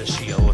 the shield.